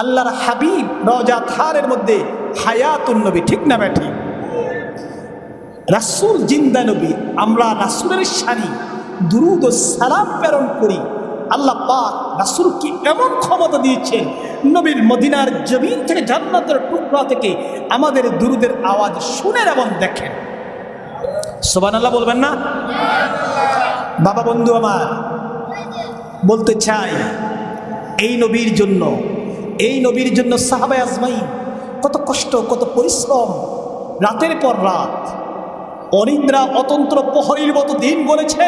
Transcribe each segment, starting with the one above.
আল্লাহর হাবিব রজা থারের মধ্যে হায়াতুন নবী, ঠিক না ব্যাঠি রাসুল জিন্দা নবী, আমরা রাসুলের সারি, দুরুদ ও সালাম প্রেরণ করি। আল্লাহ পাক রাসুলকে এমন ক্ষমতা দিয়েছেন, নবীর মদিনার জমিন থেকে জান্নাতের টুকরা থেকে আমাদের দুরুদের আওয়াজ শুনেন এবং দেখেন। সোবান আল্লাহ বলবেন না? বাবা বন্ধু আমার, বলতে চাই, এই নবীর জন্য এই নবীর জন্য সাহাবায় আজমাই কত কষ্ট, কত পরিশ্রম। রাতের পর রাত অনিদ্রা অতন্ত্র প্রহরীর মতো দিন বলেছে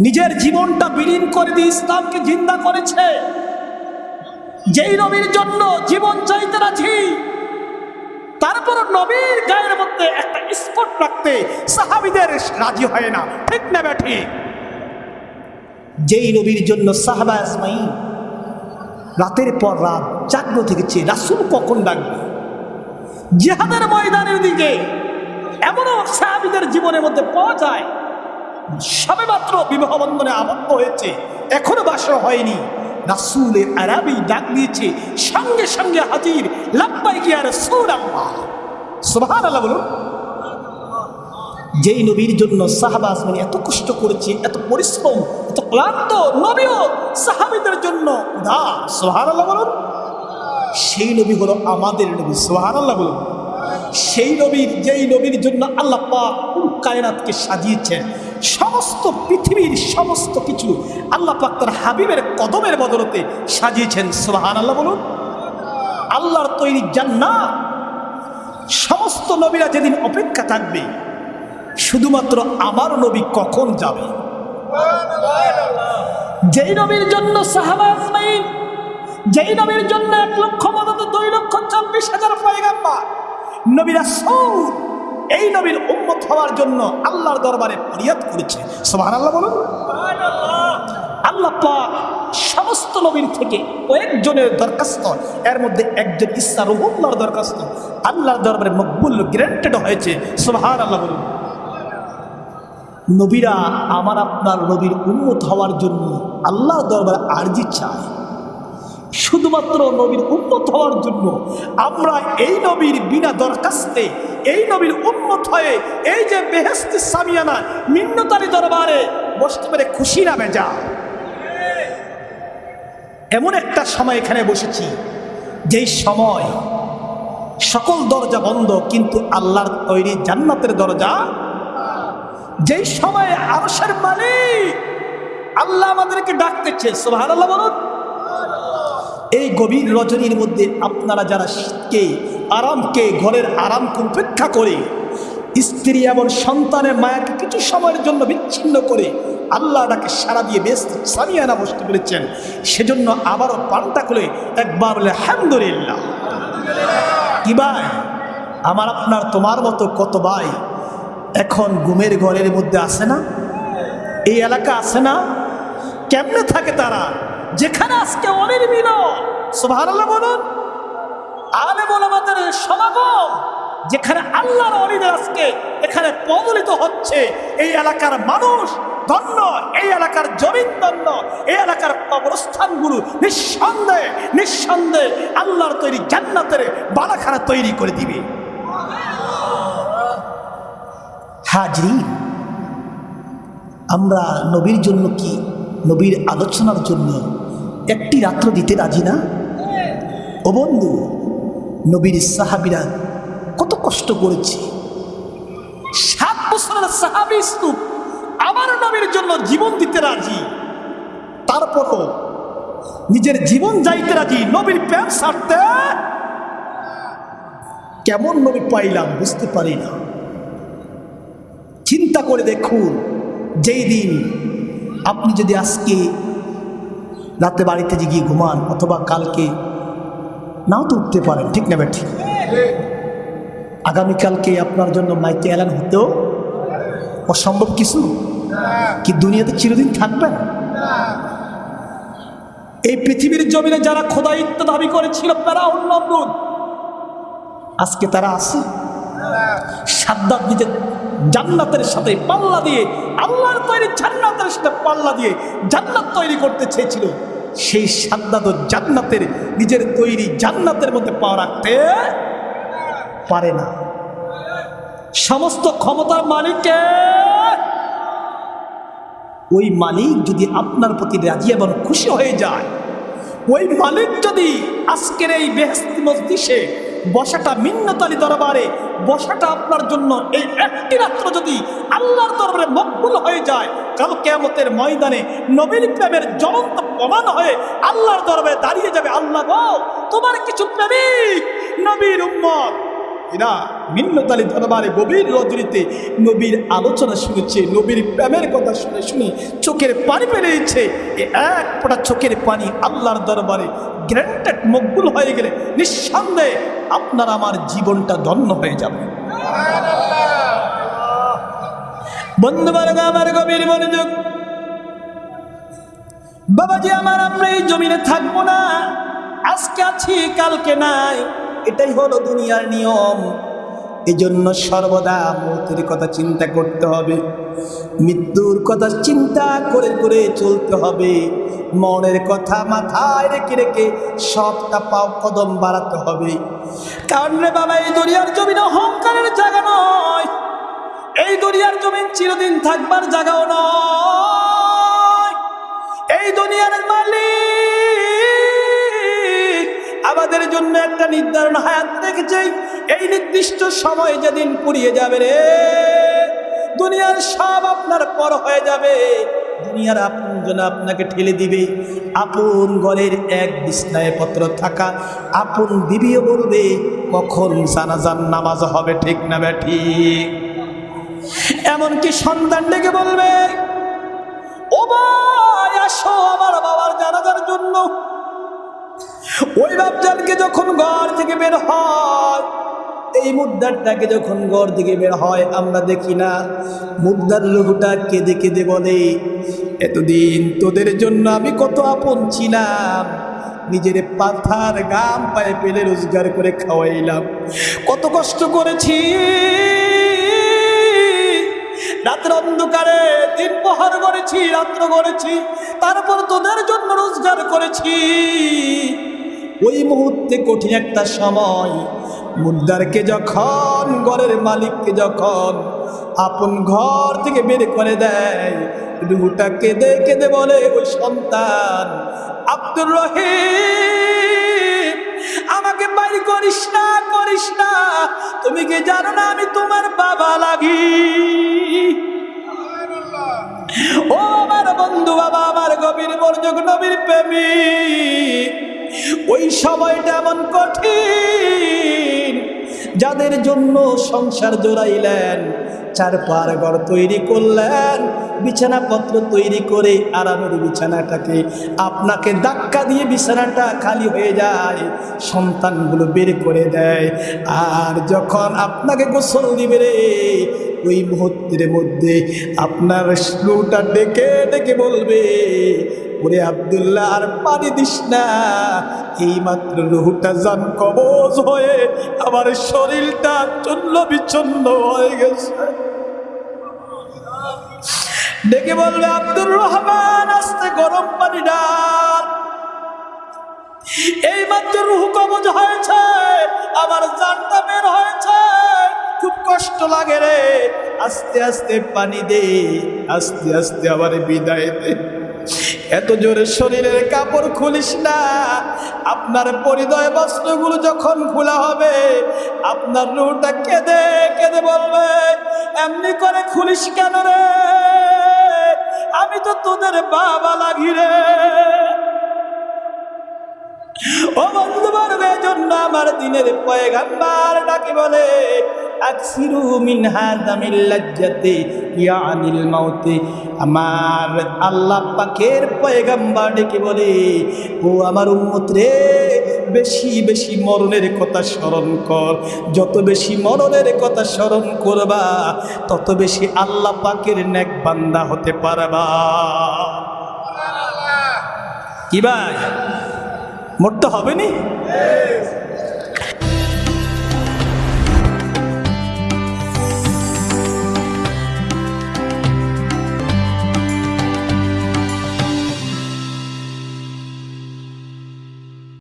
নিজের জীবনটা বিলীন করে দিয়ে ইসলামকে জিন্দা করেছে। যেই নবীর জন্য জীবন চাইতে রাজি তারপর নবীর গায়ের মধ্যে একটা স্পট রাখতে সাহাবিদের রাজি হয় না। ঠিক না ব্যাঠি যেই নবীর জন্য সাহাবা আজমাই রাতের পর রাত জাগ্রত থেকেছে রাসুল কখন ডাকবে? জেহাদের ময়দানের দিকে এমনও সাহাবিদের জীবনের মধ্যে পাওয়া যায় সবে মাত্র বিবাহ বন্ধনে আবদ্ধ হয়েছে, এখনও বাসর হয়নি। রাসুলে আরবি ডাক দিয়েছে, সঙ্গে সঙ্গে হাজির লাপ্পাই কি আর সুর আল্লাহ সুবহান আল্লাহ বলুন। যেই নবীর জন্য সাহাবা আজমানি এত কষ্ট করেছে, এত পরিশ্রম, এত ক্লান্ত, নবীও সাহাবিদের জন্য সেই নবী হলো আমাদের নবী সোহান আল্লাহ বলুন। সেই নবীর যেই নবীর জন্য আল্লাহ কায়নাতকে সাজিয়েছেন, সমস্ত পৃথিবীর সমস্ত কিছু আল্লাহ পাক তার হাবিবের কদমের বদলতে সাজিয়েছেন সোহান আল্লাহ বলুন। আল্লাহর তৈরি জান্নাত, সমস্ত নবীরা যেদিন অপেক্ষা থাকবে শুধুমাত্র আমার নবী কখন যাবে? যেই নবীর জন্য সাহাবা আজমাইন যেই নবীর জন্য এক লক্ষ মদত দুই লক্ষ চব্বিশ হাজার পয়গাম্বার, নবীরা সৌদ এই নবীর উম্মত হওয়ার জন্য আল্লাহর দরবারে ফরিয়াদ করেছে। সোহান আল্লাহ বলুন। আল্লাহ পাক সমস্ত নবীর থেকে কয়েকজনের দরখাস্ত, এর মধ্যে একজন ইসা রহুল্লাহর দরখাস্ত, আল্লাহর দরবারে মকবুল গ্রান্টেড হয়েছে। সোহান আল্লাহ বলুন। নবীরা আমার আপনার নবীর উন্মত হওয়ার জন্য আল্লাহ দরবারে আর্জি চায়। শুধুমাত্র নবীর উন্মত হওয়ার জন্য আমরা এই নবীর বিনা দরখাস্তে, এই নবীর উন্মত হয়ে এই যে বেহেস্তি সামিয়ানা মিন্নতারি দরবারে বসতে পেরে খুশি না বেজা। এমন একটা সময় এখানে বসেছি, যেই সময় সকল দরজা বন্ধ, কিন্তু আল্লাহর তৈরি জান্নাতের দরজা যেই সময় আরশের মালিক আল্লাহ আমাদেরকে ডাকতেছে সোহান আল্লাহ বলুন। এই গভীর রজনীর মধ্যে আপনারা যারা শীতকে আরামকে ঘরের আরামকে উপেক্ষা করে, স্ত্রী এবং সন্তানের মায়াকে কিছু সময়ের জন্য বিচ্ছিন্ন করে আল্লাহ ডাকে সারা দিয়ে বেশ সামিয়ানা বসতে পেরেছেন, সেজন্য আবারও পাল্টা করে একবার বলে, আলহামদুলিল্লাহ। কি ভাই? আমার আপনার তোমার মতো কত ভাই এখন ঘুমের ঘরের মধ্যে আসে না? এই এলাকা আসে না? কেমনে থাকে তারা? যেখানে আজকে অনির্মিল সুবহানাল্লাহ বলুন। আলে আমাদের সমাগম, যেখানে আল্লাহর অলিদের আজকে এখানে প্রবলিত হচ্ছে। এই এলাকার মানুষ ধন্য, এই এলাকার জমিন ধন্য, এই এলাকার কবরস্থানগুলো নিঃসন্দেহে নিঃসন্দেহে আল্লাহর তৈরি জান্নাতের বালাখানা তৈরি করে দিবে। হাজরি আমরা নবীর জন্য কি, নবীর আলোচনার জন্য একটি রাত্র দিতে রাজি না? ও বন্ধু, নবীর সাহাবিরা কত কষ্ট করেছে। সাত বছরের সাহাবি স্তূপ আমার নবীর জন্য জীবন দিতে রাজি। তারপরও নিজের জীবন যাইতে রাজি, নবীর প্যান্ট ছাড়তে? কেমন নবী পাইলাম বুঝতে পারি না। চিন্তা করে দেখুন, যেই দিন আপনি যদি আজকে রাতে বাড়িতে যে গিয়ে ঘুমান অথবা কালকে, নাও তো উঠতে পারেন, ঠিক না ঠিক আগামীকালকে আপনার জন্য মাইকে এলান হতেও অসম্ভব কিছু, কি দুনিয়াতে চিরদিন থাকবেন এই পৃথিবীর জমিনে যারা খোদায়িত্ব দাবি করেছিল, তারা নমরুদ আজকে তারা আছে। সাদ্দাত নিজের জান্নাতের সাথে পাল্লা দিয়ে, আল্লাহর তৈরি জান্নাতের সাথে পাল্লা দিয়ে জান্নাত তৈরি করতে চেয়েছিল। সেই সাদ্দাত জান্নাতের, নিজের তৈরি জান্নাতের মধ্যে পা রাখতে পারে না। সমস্ত ক্ষমতার মালিককে ওই মালিক যদি আপনার প্রতি রাজি এবং খুশি হয়ে যায়, ওই মালিক যদি আজকের এই বেহস্তি মজলিসে বসাটা মিন্নতালি দরবারে, বসাটা আপনার জন্য এই একটি রাত্র যদি আল্লাহর দরবারে মকবুল হয়ে যায়, কাল কেমতের ময়দানে নবীর প্রেমের জ্বলন্ত প্রমাণ হয়ে আল্লাহর দরবারে দাঁড়িয়ে যাবে। আল্লাহ তোমার কিছু প্রেমিক নবীর উম্মত। এরা মিন্নতালি দরবারে গভীর রজনীতে নবীর আলোচনা শুনেছে, নবীর প্রেমের কথা শুনে শুনে চোখের পানি পেরে দিচ্ছে। এ এক ফোঁটা চোখের পানি আল্লাহর দরবারে গ্র্যান্টেড মকবুল হয়ে গেলে নিঃসন্দেহে আপনার আমার জীবনটা ধন্য হয়ে যাবে। বন্ধুবর্গ আমার গভীর মনোযোগ। বাবাজি, আমার আমরা এই জমিনে থাকব না। আজকে আছি, কালকে নাই। এটাই হলো দুনিয়ার নিয়ম। এজন্য সর্বদা মৌতের কথা চিন্তা করতে হবে। মৃত্যুর কথা চিন্তা করে করে চলতে হবে। মনের কথা মাথায় রেখে রেখে সবটা পাও কদম বাড়াতে হবে। কারণ রে বাবা, এই দুনিয়ার জমিন অহংকারের জায়গা নয়। এই দুনিয়ার জমিন চিরদিন থাকবার জায়গাও নয়। এই দুনিয়ার মালিক আমাদের জন্য একটা নির্ধারণ হায়াত রেখেছে। এই নির্দিষ্ট সময় যেদিন পুড়িয়ে যাবে রে, দুনিয়ার সব আপনার পর হয়ে যাবে। দুনিয়ার আপন জন আপনাকে ঠেলে দিবে। আপন ঘরের এক বিছনায় পত্র থাকা। আপন বিবিও বলবে, কখন জানাজান নামাজ হবে ঠিক না বে ঠিক? এমনকি সন্তান ডেকে বলবে, ও ভাই, আসো আমার বাবার জানাজার জন্য। ওই বাপজানকে যখন ঘর থেকে বের হয়, এই মুদ্রাটাকে যখন ঘর থেকে বের হয়, আমরা দেখি না, মুদ্রার লোকটা কেঁদে কেঁদে বলে, এতদিন তোদের জন্য আমি কত আপন ছিলাম। নিজের পাথার গাম পায়ে পেলে রোজগার করে খাওয়াইলাম। কত কষ্ট করেছি। রাতের অন্ধকারে দিন প্রহার করেছি, রাত্র করেছি, তারপর তোদের জন্য রোজগার করেছি। ওই মুহূর্তে কঠিন একটা সময় মুদ্রারকে যখন, ঘরের মালিককে যখন আপন ঘর থেকে বের করে দেয় রুহুটা কেঁদে কেঁদে বলে, ওই সন্তান, আব্দুর রহিম, আমাকে বাইর করিস না করিস না। তুমি কি জানো না আমি তোমার বাবা লাগি? ও আমার বন্ধু বাবা, আমার গভীর মনোযোগ, নবীর প্রেমী। ওই সময়টা এমন কঠিন, যাদের জন্য সংসার জোড়াইলেন চার পার ঘর তৈরি করলেন, বিছানাপত্র তৈরি করে আরামের বিছানাটাকে আপনাকে ধাক্কা দিয়ে বিছানাটা খালি হয়ে যায়, সন্তানগুলো বের করে দেয়। আর যখন আপনাকে গোসল দিবে রে, ওই মুহূর্তের মধ্যে আপনার স্লোটা ডেকে ডেকে বলবে ওরে আবদুল্লাহ, আর পানি দিস না। এই মাত্র রুহুটা যান কবজ হয়ে আমার শরীরটা চন্ন বিচ্ছন্ন হয়ে গেছে। ডেকে বলবে, আব্দুর রহমান, আস্তে গরম পানি ডাল। এই মাত্র রুহ কবজ হয়েছে, আমার জানটা বের হয়েছে। খুব কষ্ট লাগে রে। আস্তে আস্তে পানি দে, আস্তে আস্তে আবার বিদায় দে। এত জোরে শরীরের কাপড় খুলিস না। আপনার পরিদয় বস্ত্রগুলো যখন খোলা হবে, আপনার রুটা কেঁদে কেঁদে বলবে, এমনি করে খুলিস কেন রে? আমি তো তোদের বাবা লাগি রে। ও বন্ধু জন্য আমার দিনের পয়গাম্বার ডাকি বলে আকসিরু মিন হাদামিল লাজ্জাতি ইয়ানিল মাউতি আমার আল্লাহ পাকের পয়গাম্বার ডেকে বলে, ও আমার উম্মত রে বেশি বেশি মরণের কথা স্মরণ কর। যত বেশি মরণের কথা স্মরণ করবা, তত বেশি আল্লাহ পাকের নেক বান্দা হতে পারবা। কি ভাই? মরতে হবে নি